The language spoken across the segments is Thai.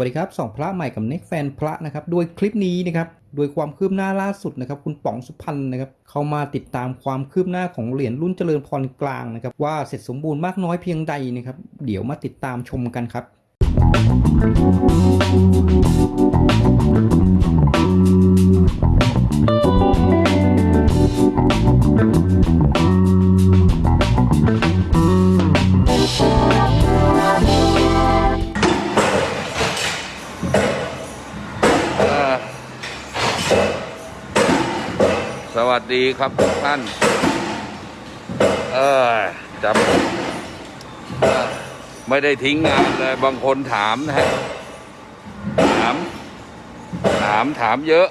วัสดีครับสองพระใหม่กับเน็กแฟนพระนะครับโดยคลิปนี้นะครับโดยความคืบหน้าล่าสุดนะครับคุณป๋องสุพรรณนะครับเข้ามาติดตามความคืบหน้าของเหรียญรุ่นเจริญพรกลางนะครับว่าเสร็จสมบูรณ์มากน้อยเพียงใดนะครับเดี๋ยวมาติดตามชมกันครับ ครับท่านเออจำเอ่อไม่ได้ทิ้งงานเลยบางคนถามนะฮะถาม ถามถามเยอะ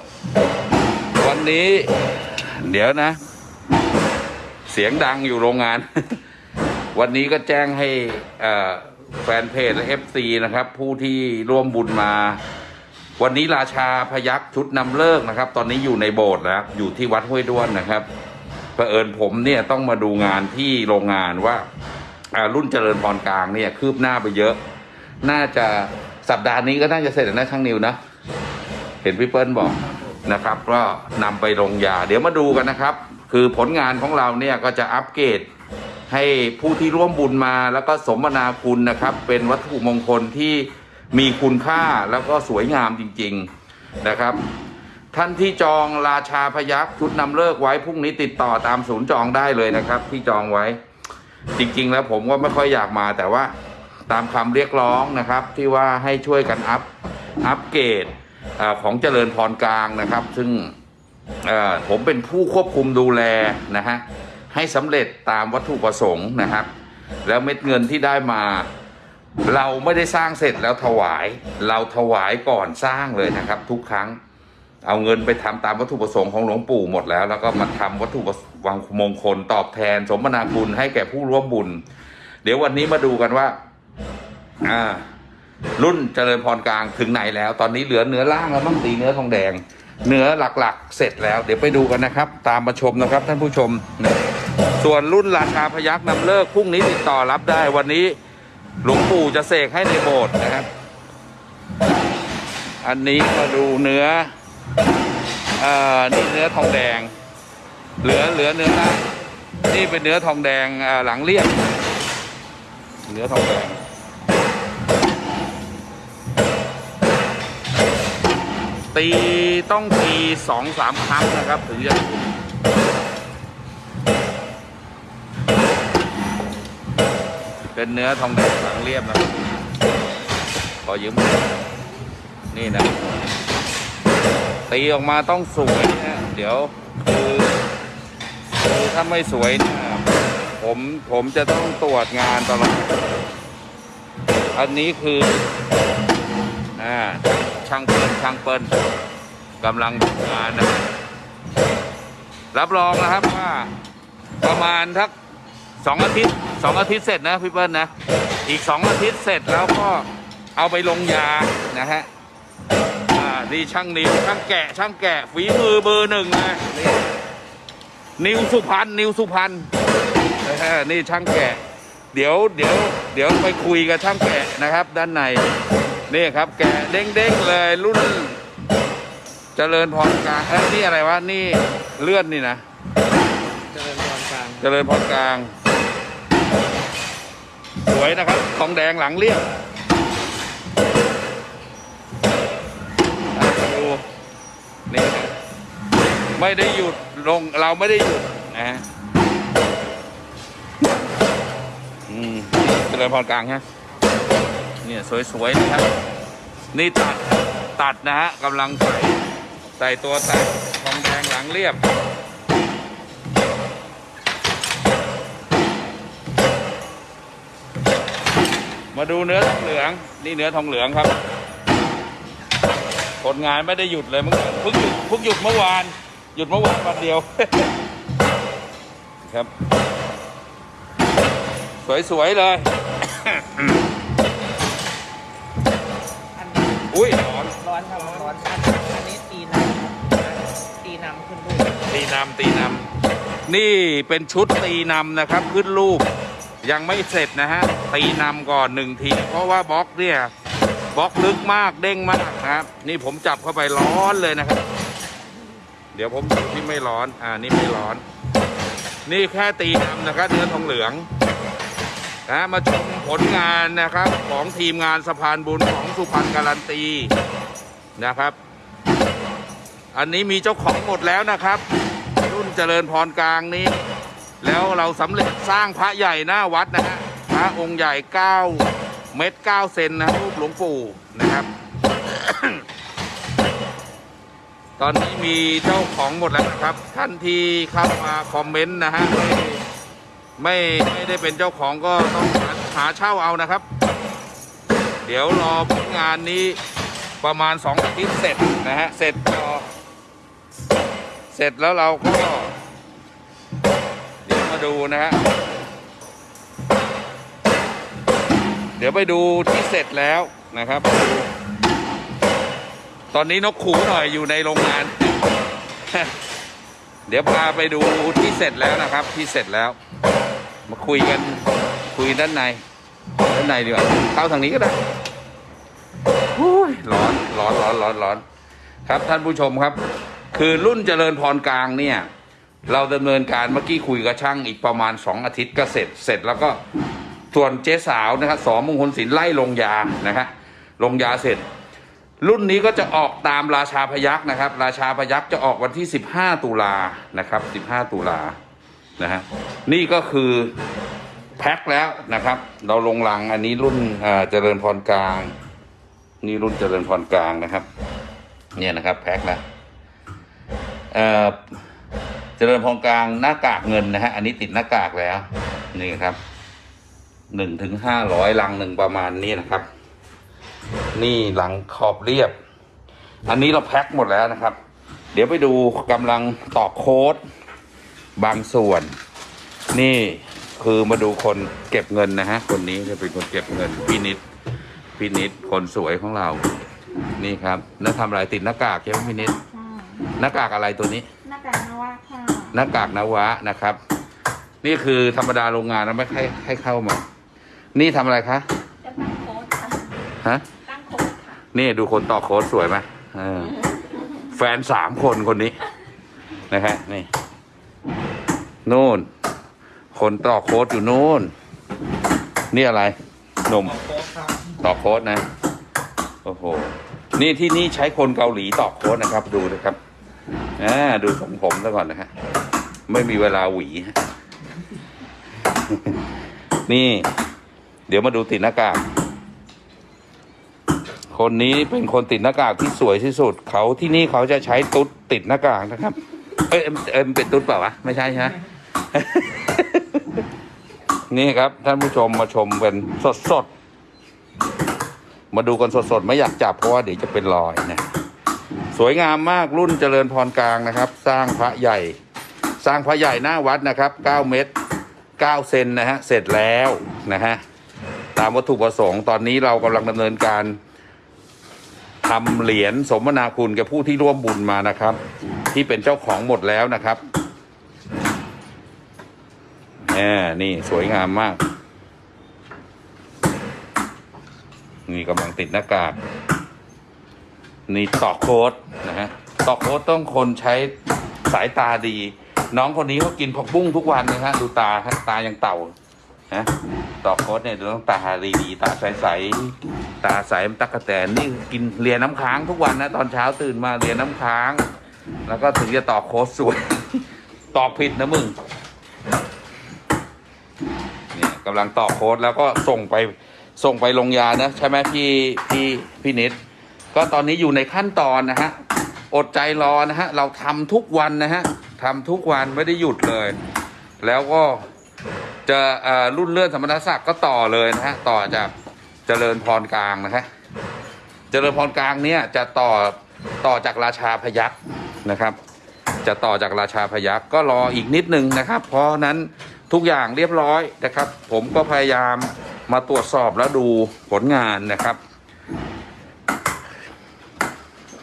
วันนี้ เดี๋ยวนะ เสียงดังอยู่โรงงาน วันนี้ก็แจ้งให้แฟนเพจและ FC นะครับ ผู้ที่ร่วมบุญมา วันนี้ราชาพยักชุดนำเลิกนะครับ ตอนนี้อยู่ในโบสถ์แล้วอยู่ที่วัดห้วยด้วนนะครับเผอิญผมเนี่ยต้องมาดูงานที่โรงงานว่ารุ่นเจริญพรกลางเนี่ยคืบหน้าไปเยอะ น่าจะสัปดาห์นี้ก็น่าจะเสร็จแล้วนะช่างนิวนะ เห็นพี่เปิ้ลบอกนะครับ ก็นำไปลงยา เดี๋ยวมาดูกันนะครับ คือผลงานของเราเนี่ยก็จะอัปเกรดให้ผู้ที่ร่วมบุญมาแล้วก็สมนาคุณนะครับ เป็นวัตถุมงคลที่ มีคุณค่าแล้วก็สวยงามจริง ๆนะครับ ท่านที่จองราชาพยักชุดนำเลิกไว้พรุ่งนี้ติดต่อตามศูนย์จองได้เลยนะครับ ที่จองไว้ จริง ๆ แล้วผมก็ไม่ค่อยอยากมาแต่ว่าตามคำเรียกร้องนะครับ ที่ว่าให้ช่วยกันอัพอัปเกรดอของเจริญพรกลางนะครับ ซึ่งผมเป็นผู้ควบคุมดูแลนะฮะให้สำเร็จตามวัตถุประสงค์นะครับ แล้วเม็ดเงินที่ได้มา เราไม่ได้สร้างเสร็จแล้วถวาย เราถวายก่อนสร้างเลยนะครับ ทุกครั้ง เอาเงินไปทำตามวัตถุประสงค์ของหลวงปู่หมดแล้ว แล้วก็มาทำวัตถุประวังมงคลตอบแทน สมนาคุณให้แก่ผู้ร่วมบุญ เดี๋ยววันนี้มาดูกันว่าอ่ารุ่นเจริญพรกลางถึงไหนแล้ว ตอนนี้เหลือเนื้อล่างแล้วต้องตีเนื้อทองแดง เนื้อหลักๆ เสร็จแล้ว เดี๋ยวไปดูกันนะครับ ตามมาชมนะครับท่านผู้ชม ส่วนรุ่นราชาพยักนำเลิกพรุ่งนี้ติดต่อรับได้วันนี้ หลวงปู่จะเสกให้ในโบสถ์นะครับ อันนี้มาดูเนื้อเอ่อนี่เนื้อทองแดง เหลือเหลือเนื้อล่างนี่เป็นเนื้อทองแดงอ่าหลังเรียบเนื้อทองแดงตีต้องตีสองสามครั้งนะครับ ถึงจะ เป็นเนื้อทองแดงหลังเรียบนะขอยืมนี่นะตีออกมาต้องสวยนะเดี๋ยวคือคือถ้าไม่สวยเนี่ยผมผมจะต้องตรวจงานตลอดอันนี้คืออ่าช่างเปิ้ลช่างเปิ้ลกำลังทำงานนะรับรองนะครับว่าประมาณทักสองอาทิตย์ สองอาทิตย์เสร็จนะพี่เปิ้ลนะ อีกสองอาทิตย์เสร็จแล้วก็เอาไปลงยานะฮะอ่าดีช่างนิวช่างแกะช่างแกะฝีมือเบอร์หนึ่งนะนี่นิวสุพรรณนิวสุพรรณนะฮะนี่ช่างแกะ เดี๋ยวเดี๋ยวเดี๋ยวไปคุยกับช่างแกะนะครับ ด้านในนี่ครับแกะเด้งๆเลยรุ่นเจริญพรกลางเอ้ยนี่อะไรวะ นี่เลื่อนนี่นะ เจริญพรกลาง เจริญพรกลางส วยนะครับ ทองแดงหลังเรียบดูนี่ไม่ได้หยุดลงเราไม่ได้หยุดนะฮะอืมเจริญพรกลางฮะเนี่ยสวยๆนะครับ นี่ตัดตัดนะฮะกำลังใส่ใส่ตัวตัดทองแดงหลังเรียบ มาดูเนื้อทองเหลือง นี่เนื้อทองเหลืองครับผลงานไม่ได้หยุดเลยเมื่อเพิ่งหยุดเพิ่งหยุดเมื่อวาน หยุดเมื่อวานวันเดียว ครับ สวยๆเลยอันนี้อุ้ยร้อนร้อนครับร้อนอันอันนี้ตีนำครับตีนำขึ้นรูปตีนำตีนำนี่เป็นชุดตีนำนะครับ ขึ้นรูป ยังไม่เสร็จนะฮะ ตีนำก่อนหนึ่งที เพราะว่าบล็อกเนี่ยบล็อกลึกมากเด้งมากนะครับ นี่ผมจับเข้าไปร้อนเลยนะครับ เดี๋ยวผมดูที่ไม่ร้อน อ่านี่ไม่ร้อน นี่แค่ตีนำนะครับเนื้อทองเหลืองนะมาชมผลงานนะครับของทีมงานสะพานบุญของสุพรรณการันตีนะครับ อันนี้มีเจ้าของหมดแล้วนะครับ รุ่นเจริญพรกลางนี้ แล้วเราสำเร็จสร้างพระใหญ่หน้าวัดนะฮะพระองค์ใหญ่ 9 เมตร 9 เซนนะรูปหลวงปู่นะครับ ตอนนี้มีเจ้าของหมดแล้วนะครับ ท่านที่เข้ามาคอมเมนต์นะฮะไม่ไม่ได้เป็นเจ้าของก็ต้องหาหาเช่าเอานะครับ เดี๋ยวรอผลงานนี้ประมาณสองอาทิตย์เสร็จนะฮะ เสร็จเสร็จแล้วเราก็ มาดูนะฮะ เดี๋ยวไปดูที่เสร็จแล้วนะครับ ตอนนี้นกขู่หน่อยอยู่ในโรงงาน เดี๋ยวพาไปดูที่เสร็จแล้วนะครับ ที่เสร็จแล้ว มาคุยกันคุยด้านใน ด้านในดีกว่าเข้าทางนี้ก็ได้อุ้ยร้อนร้อนร้อนร้อนร้อนครับท่านผู้ชมครับ คือรุ่นเจริญพรกลางเนี่ย เราดำเนินการเมื่อกี้คุยกับช่างอีกประมาณ 2 อาทิตย์ก็เสร็จ เสร็จแล้วก็ส่วนเจ๊สาวนะครับสอมงคลศิลป์ไล่ลงยานะฮะลงยาเสร็จ รุ่นนี้ก็จะออกตามราชาพยักษ์นะครับ ราชาพยักษ์จะออกวันที่ 15 ตุลานะครับ 15 ตุลานะฮะนี่ก็คือแพ็คแล้วนะครับ เราลงหลังอันนี้รุ่นเจริญพรกลาง นี่รุ่นเจริญพรกลางนะครับ เนี่ยนะครับ แพ็คแล้ว เอ่อเจริญพรกลางหน้ากากเงินนะฮะ อันนี้ติดหน้ากากแล้ว นี่ครับหนึ่งถึงห้าร้อยลังหนึ่งประมาณนี้นะครับ นี่หลังขอบเรียบ อันนี้เราแพ็คหมดแล้วนะครับ เดี๋ยวไปดูกำลังตอกโค้ดบางส่วน นี่คือมาดูคนเก็บเงินนะฮะ คนนี้จะเป็นคนเก็บเงินพี่นิดพี่นิดคนสวยของเรา นี่ครับ แล้วทำอะไรติดหน้ากากใช่ไหมพี่นิดค่ะหน้ากากอะไรตัวนี้ หน้ากากนวะค่ะ หน้ากากนวะนะครับ นี่คือธรรมดาโรงงานเราไม่ให้ให้เข้ามา นี่ทำอะไรคะจะตั้งโค้ดค่ะฮะตั้งโค้ดค่ะนี่ดูคนต่อโค้ดสวยไหมเออแฟนสามคนคนนี้นะฮะนี่นู่น คนต่อโค้ดอยู่นู่น นี่อะไรหนุ่มต่อโค้ดนะ โอ้โห นี่ที่นี่ใช้คนเกาหลีต่อโค้ดนะครับ ดูนะครับอ่าดูทรงผมซะก่อนนะฮะ ไม่มีเวลาหวี นี่ เดี๋ยวมาดูติดหน้ากาก คนนี้เป็นคนติดหน้ากากที่สวยที่สุด เขาที่นี่เขาจะใช้ตุ๊ดติดหน้ากากนะครับ เอ้ยเอ็มเอ็มเป็นตุ๊ดเปล่าวะ ไม่ใช่ใช่ไหมนี่ครับ ท่านผู้ชมมาชมกันสดสดๆมาดูกันสดสดๆ ไม่อยากจับเพราะว่าเดี๋ยวจะเป็นรอยนะ สวยงามมากรุ่นเจริญพรกลางนะครับ สร้างพระใหญ่ สร้างพระใหญ่หน้าวัดนะครับ 9 เมตร 9 เซนนะฮะ เสร็จแล้วนะฮะ ตามวัตถุประสงค์ตอนนี้เรากำลังดำเนินการทำเหรียญสมนาคุณแก่ผู้ที่ร่วมบุญมานะครับ ที่เป็นเจ้าของหมดแล้วนะครับแหมนี่สวยงามมาก นี่กำลังติดหน้ากากนี่ต่อโค้ดนะฮะต่อโค้ดต้องคนใช้สายตาดี น้องคนนี้เขากินผักบุ้งทุกวันนะฮะดูตาฮะตายังเต่านะต่อโค้ดเนี่ยดูต้องตาดีๆตาใสๆตาใสมันตักกะแตนนี่กินเลียน้ำค้างทุกวันนะตอนเช้าตื่นมาเลียน้ำค้าง แล้วก็ถึงจะต่อโค้ดสวย ตอกผิดนะมึงเนี่ยกำลังต่อโค้ดแล้วก็ส่งไปส่งไปลงยานะใช่ไหมพี่พี่พี่นิดก็ตอนนี้อยู่ในขั้นตอนนะฮะอดใจรอนะฮะเราทำทุกวันนะฮะ ทำทุกวันไม่ได้หยุดเลย แล้วก็จะเอ่อรุ่นเลื่อนสมณศักดิ์ก็ต่อเลยนะฮะต่อจากเจริญพรกลางนะฮะเจริญพรกลางเนี่ยจะต่อต่อจากราชาพยักษ์นะครับ จะต่อจากราชาพยักษ์ก็รออีกนิดนึงนะครับ เพราะฉะนั้นทุกอย่างเรียบร้อยนะครับ ผมก็พยายามมาตรวจสอบแล้วดูผลงานนะครับ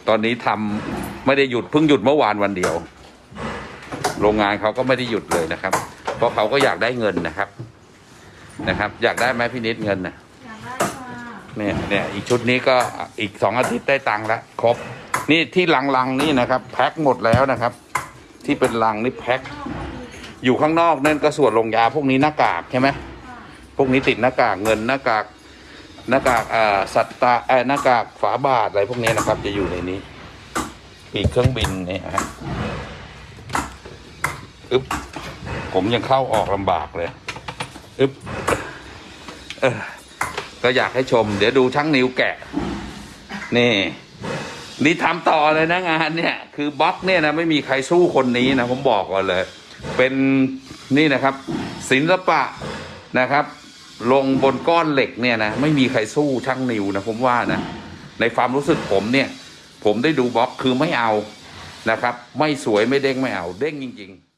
ตอนนี้ทำไม่ได้หยุดเพิ่งหยุดเมื่อวานวันเดียว โรงงานเขาก็ไม่ได้หยุดเลยนะครับ เพราะเขาก็อยากได้เงินนะครับ นะครับ อยากได้ไหมพี่นิดเงินนะอยากได้ค่ะเนี่ยเนี่ยอีกชุดนี้ก็อีกสองอาทิตย์ได้ตังค์แล้วครบ นี่ที่ลังๆนี่นะครับ แพ็คหมดแล้วนะครับ ที่เป็นลังนี่แพ็คอยู่ข้างนอกนั่นก็ส่วนลงยาพวกนี้หน้ากากใช่ไหมพวกนี้ติดหน้ากากเงินหน้ากากหน้ากากอ่าสัตตาเอ่อหน้ากากฝาบาทอะไรพวกนี้นะครับ จะอยู่ในนี้ปีกเครื่องบินเนี่ยฮะ อึ๊บผมยังเข้าออกลำบากเลยอึ๊บเออก็อยากให้ชม เดี๋ยวดูช่างนิวแกะ นี่ นี่ทำต่อเลยนะงานเนี่ย คือบล็อกเนี่ยนะไม่มีใครสู้คนนี้นะผมบอกก่อนเลย เป็นนี่นะครับ ศิลปะนะครับ ลงบนก้อนเหล็กเนี่ยนะไม่มีใครสู้ช่างนิวนะผมว่านะในความรู้สึกผมเนี่ย ผมได้ดูบล็อกคือไม่เอานะครับ ไม่สวยไม่เด้งไม่เอา เด้งจริง ๆ